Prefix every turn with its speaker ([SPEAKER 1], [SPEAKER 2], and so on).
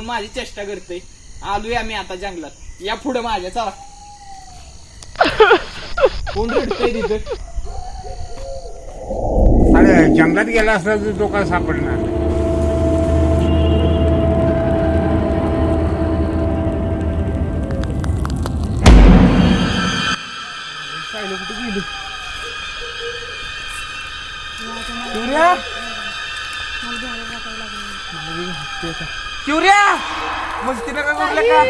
[SPEAKER 1] माझी चेष्टा करते आलोय आम्ही आता जंगलात. या पुढे माझ्या चला. कोण रडतंय तिथं?
[SPEAKER 2] अरे जंगलात गेला असला तर तो काय सापडणार? नाही.
[SPEAKER 1] सायलो कुठे गेली चिवऱ्या Curia! Mesti nak aku belakang.